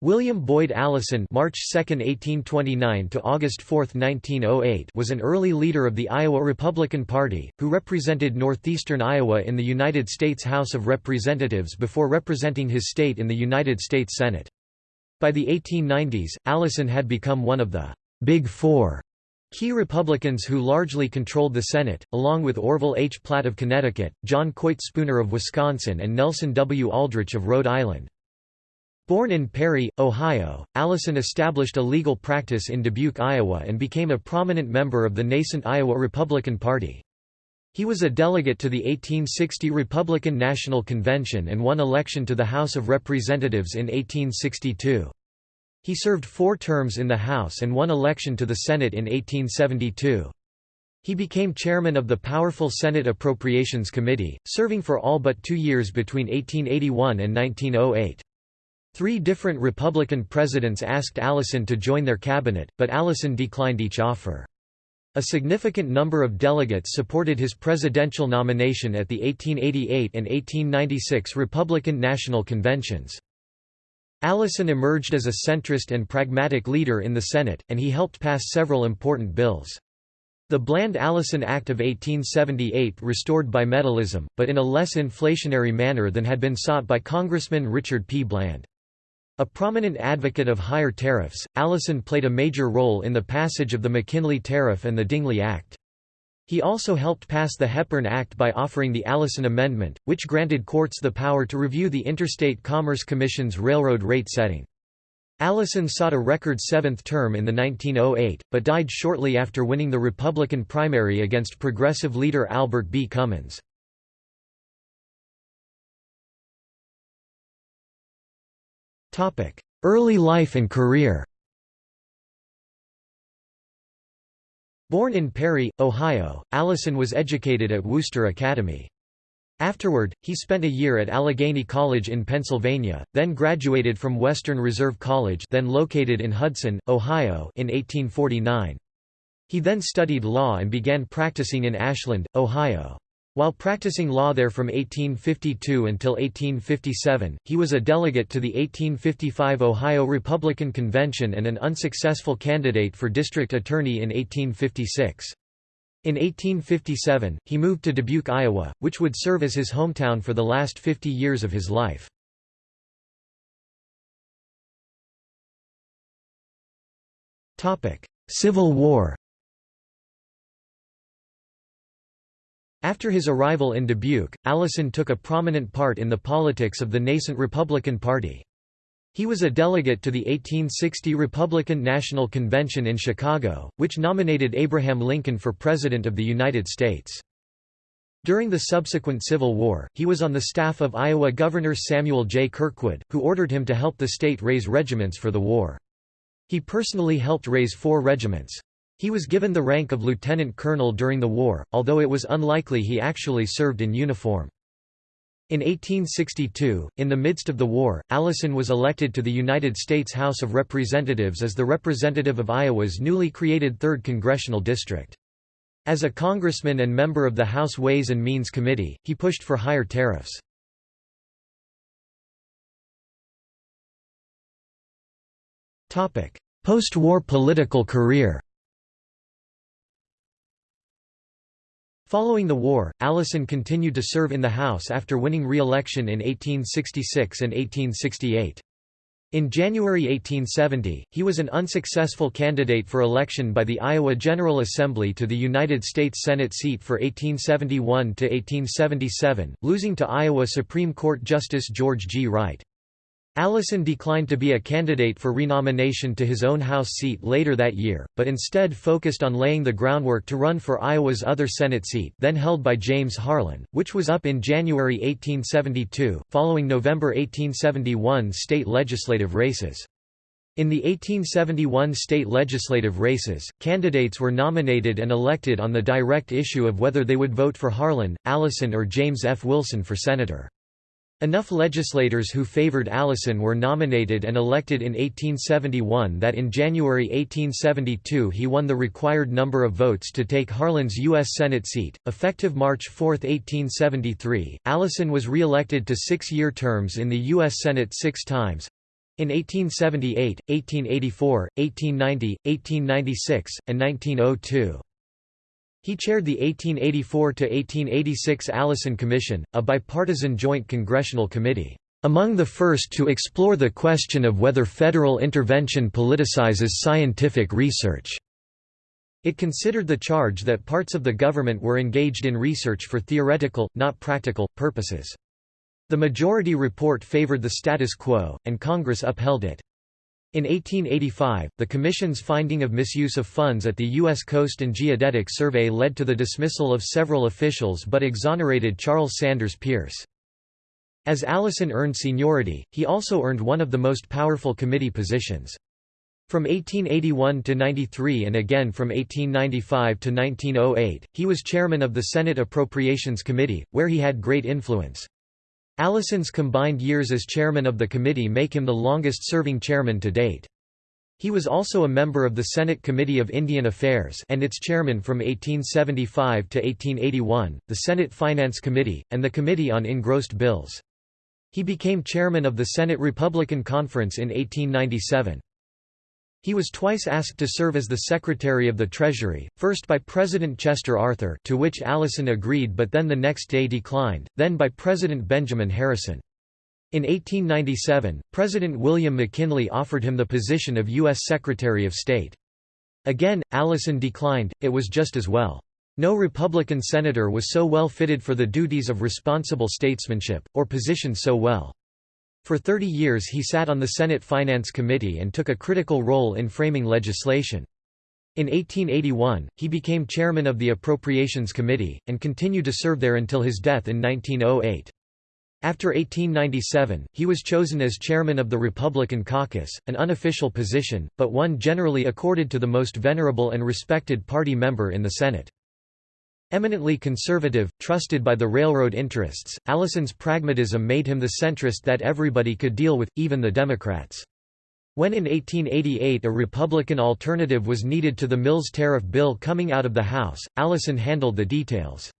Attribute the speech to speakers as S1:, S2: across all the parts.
S1: William Boyd Allison March 2, 1829 to August 4, 1908 was an early leader of the Iowa Republican Party, who represented northeastern Iowa in the United States House of Representatives before representing his state in the United States Senate. By the 1890s, Allison had become one of the «Big Four key Republicans who largely controlled the Senate, along with Orville H. Platt of Connecticut, John Coit Spooner of Wisconsin and Nelson W. Aldrich of Rhode Island. Born in Perry, Ohio, Allison established a legal practice in Dubuque, Iowa and became a prominent member of the nascent Iowa Republican Party. He was a delegate to the 1860 Republican National Convention and won election to the House of Representatives in 1862. He served four terms in the House and won election to the Senate in 1872. He became chairman of the powerful Senate Appropriations Committee, serving for all but two years between 1881 and 1908. Three different Republican presidents asked Allison to join their cabinet, but Allison declined each offer. A significant number of delegates supported his presidential nomination at the 1888 and 1896 Republican National Conventions. Allison emerged as a centrist and pragmatic leader in the Senate, and he helped pass several important bills. The Bland-Allison Act of 1878 restored bimetallism, but in a less inflationary manner than had been sought by Congressman Richard P. Bland. A prominent advocate of higher tariffs, Allison played a major role in the passage of the McKinley Tariff and the Dingley Act. He also helped pass the Hepburn Act by offering the Allison Amendment, which granted courts the power to review the Interstate Commerce Commission's railroad rate setting. Allison sought a record seventh term in the 1908, but died shortly after winning the Republican primary against progressive leader Albert B. Cummins. Early life and career Born in Perry, Ohio, Allison was educated at Wooster Academy. Afterward, he spent a year at Allegheny College in Pennsylvania, then graduated from Western Reserve College then located in Hudson, Ohio in 1849. He then studied law and began practicing in Ashland, Ohio. While practicing law there from 1852 until 1857, he was a delegate to the 1855 Ohio Republican Convention and an unsuccessful candidate for district attorney in 1856. In 1857, he moved to Dubuque, Iowa, which would serve as his hometown for the last 50 years of his life. Civil War After his arrival in Dubuque, Allison took a prominent part in the politics of the nascent Republican Party. He was a delegate to the 1860 Republican National Convention in Chicago, which nominated Abraham Lincoln for President of the United States. During the subsequent Civil War, he was on the staff of Iowa Governor Samuel J. Kirkwood, who ordered him to help the state raise regiments for the war. He personally helped raise four regiments. He was given the rank of lieutenant colonel during the war, although it was unlikely he actually served in uniform. In 1862, in the midst of the war, Allison was elected to the United States House of Representatives as the representative of Iowa's newly created 3rd Congressional District. As a congressman and member of the House Ways and Means Committee, he pushed for higher tariffs. Post-war political career Following the war, Allison continued to serve in the House after winning re-election in 1866 and 1868. In January 1870, he was an unsuccessful candidate for election by the Iowa General Assembly to the United States Senate seat for 1871 to 1877, losing to Iowa Supreme Court Justice George G. Wright. Allison declined to be a candidate for renomination to his own House seat later that year, but instead focused on laying the groundwork to run for Iowa's other Senate seat then held by James Harlan, which was up in January 1872, following November 1871 state legislative races. In the 1871 state legislative races, candidates were nominated and elected on the direct issue of whether they would vote for Harlan, Allison or James F. Wilson for senator. Enough legislators who favored Allison were nominated and elected in 1871 that in January 1872 he won the required number of votes to take Harlan's U.S. Senate seat. Effective March 4, 1873, Allison was re-elected to six-year terms in the U.S. Senate six times. In 1878, 1884, 1890, 1896, and 1902. He chaired the 1884–1886 Allison Commission, a bipartisan joint congressional committee, "...among the first to explore the question of whether federal intervention politicizes scientific research." It considered the charge that parts of the government were engaged in research for theoretical, not practical, purposes. The majority report favored the status quo, and Congress upheld it. In 1885, the Commission's finding of misuse of funds at the U.S. Coast and Geodetic Survey led to the dismissal of several officials but exonerated Charles Sanders Peirce. As Allison earned seniority, he also earned one of the most powerful committee positions. From 1881 to 93 and again from 1895 to 1908, he was chairman of the Senate Appropriations Committee, where he had great influence. Allison's combined years as chairman of the committee make him the longest-serving chairman to date. He was also a member of the Senate Committee of Indian Affairs and its chairman from 1875 to 1881, the Senate Finance Committee, and the Committee on Engrossed Bills. He became chairman of the Senate Republican Conference in 1897. He was twice asked to serve as the Secretary of the Treasury, first by President Chester Arthur to which Allison agreed but then the next day declined, then by President Benjamin Harrison. In 1897, President William McKinley offered him the position of U.S. Secretary of State. Again, Allison declined, it was just as well. No Republican senator was so well fitted for the duties of responsible statesmanship, or positioned so well. For 30 years he sat on the Senate Finance Committee and took a critical role in framing legislation. In 1881, he became chairman of the Appropriations Committee, and continued to serve there until his death in 1908. After 1897, he was chosen as chairman of the Republican caucus, an unofficial position, but one generally accorded to the most venerable and respected party member in the Senate. Eminently conservative, trusted by the railroad interests, Allison's pragmatism made him the centrist that everybody could deal with, even the Democrats. When in 1888 a Republican alternative was needed to the Mills tariff bill coming out of the House, Allison handled the details.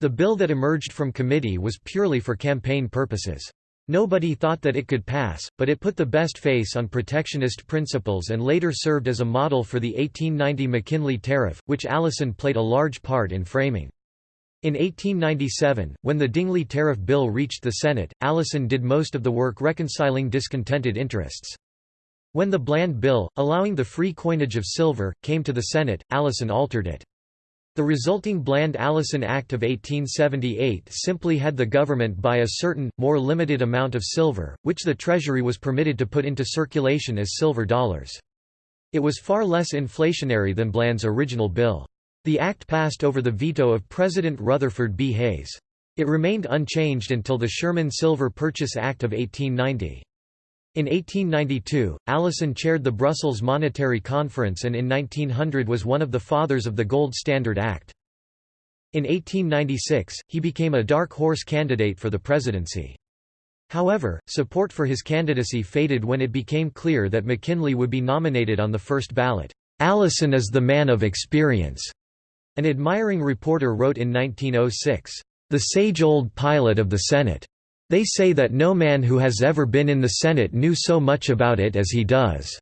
S1: The bill that emerged from committee was purely for campaign purposes. Nobody thought that it could pass, but it put the best face on protectionist principles and later served as a model for the 1890 McKinley Tariff, which Allison played a large part in framing. In 1897, when the Dingley Tariff Bill reached the Senate, Allison did most of the work reconciling discontented interests. When the Bland Bill, allowing the free coinage of silver, came to the Senate, Allison altered it. The resulting Bland-Allison Act of 1878 simply had the government buy a certain, more limited amount of silver, which the Treasury was permitted to put into circulation as silver dollars. It was far less inflationary than Bland's original bill. The act passed over the veto of President Rutherford B. Hayes. It remained unchanged until the Sherman Silver Purchase Act of 1890. In 1892, Allison chaired the Brussels Monetary Conference and in 1900 was one of the fathers of the Gold Standard Act. In 1896, he became a dark horse candidate for the presidency. However, support for his candidacy faded when it became clear that McKinley would be nominated on the first ballot. Allison is the man of experience, an admiring reporter wrote in 1906. The sage old pilot of the Senate. They say that no man who has ever been in the Senate knew so much about it as he does.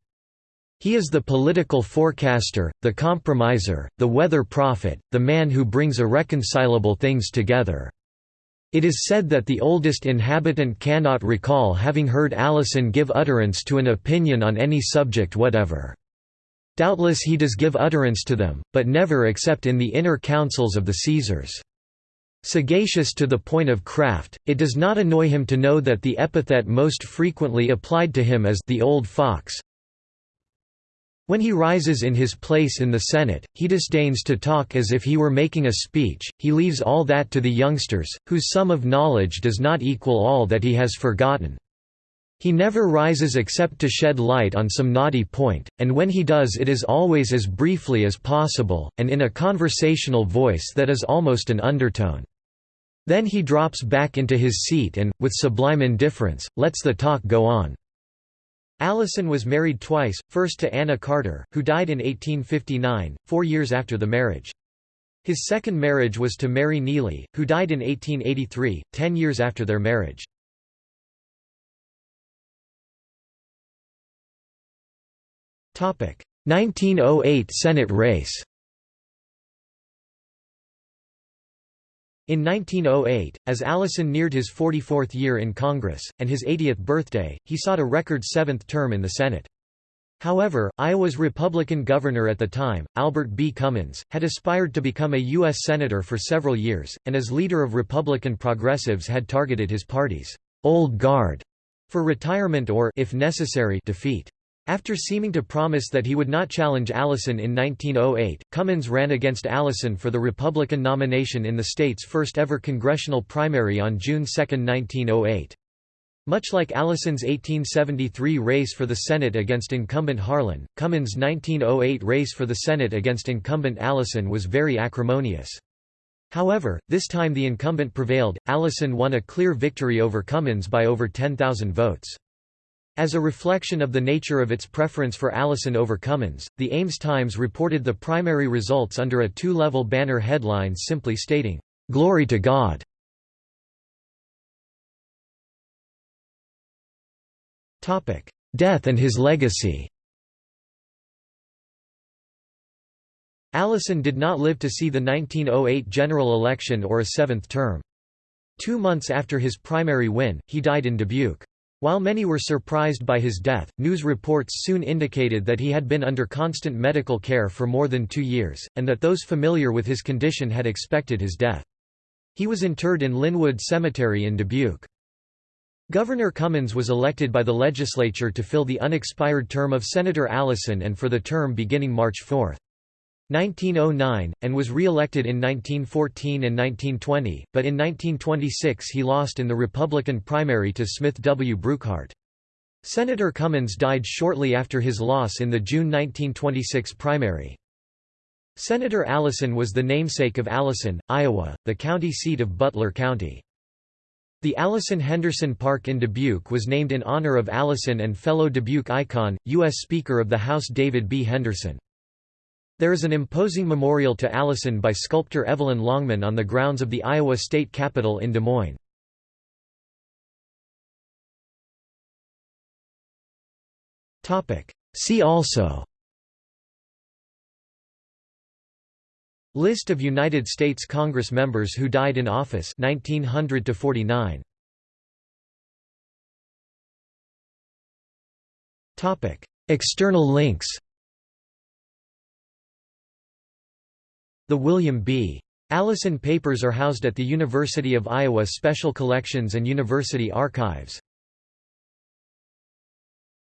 S1: He is the political forecaster, the compromiser, the weather prophet, the man who brings irreconcilable things together. It is said that the oldest inhabitant cannot recall having heard Allison give utterance to an opinion on any subject whatever. Doubtless he does give utterance to them, but never except in the inner councils of the Caesars. Sagacious to the point of craft, it does not annoy him to know that the epithet most frequently applied to him is the old fox. When he rises in his place in the Senate, he disdains to talk as if he were making a speech, he leaves all that to the youngsters, whose sum of knowledge does not equal all that he has forgotten. He never rises except to shed light on some knotty point, and when he does it is always as briefly as possible, and in a conversational voice that is almost an undertone. Then he drops back into his seat and, with sublime indifference, lets the talk go on. Allison was married twice, first to Anna Carter, who died in 1859, four years after the marriage. His second marriage was to Mary Neely, who died in 1883, ten years after their marriage. Topic: 1908 Senate race In 1908, as Allison neared his 44th year in Congress, and his 80th birthday, he sought a record seventh term in the Senate. However, Iowa's Republican governor at the time, Albert B. Cummins, had aspired to become a U.S. Senator for several years, and as leader of Republican progressives had targeted his party's «old guard» for retirement or if necessary, defeat. After seeming to promise that he would not challenge Allison in 1908, Cummins ran against Allison for the Republican nomination in the state's first ever congressional primary on June 2, 1908. Much like Allison's 1873 race for the Senate against incumbent Harlan, Cummins' 1908 race for the Senate against incumbent Allison was very acrimonious. However, this time the incumbent prevailed, Allison won a clear victory over Cummins by over 10,000 votes. As a reflection of the nature of its preference for Allison over Cummins, the Ames Times reported the primary results under a two-level banner headline simply stating, "'Glory to God'". Death and his legacy Allison did not live to see the 1908 general election or a seventh term. Two months after his primary win, he died in Dubuque. While many were surprised by his death, news reports soon indicated that he had been under constant medical care for more than two years, and that those familiar with his condition had expected his death. He was interred in Linwood Cemetery in Dubuque. Governor Cummins was elected by the legislature to fill the unexpired term of Senator Allison and for the term beginning March 4. 1909, and was re-elected in 1914 and 1920, but in 1926 he lost in the Republican primary to Smith W. Brookhart. Senator Cummins died shortly after his loss in the June 1926 primary. Senator Allison was the namesake of Allison, Iowa, the county seat of Butler County. The Allison Henderson Park in Dubuque was named in honor of Allison and fellow Dubuque icon, U.S. Speaker of the House David B. Henderson. There is an imposing memorial to Allison by sculptor Evelyn Longman on the grounds of the Iowa State Capitol in Des Moines. See also List of United States Congress members who died in office 1900 to 49 Topic. External links The William B. Allison Papers are housed at the University of Iowa Special Collections and University Archives.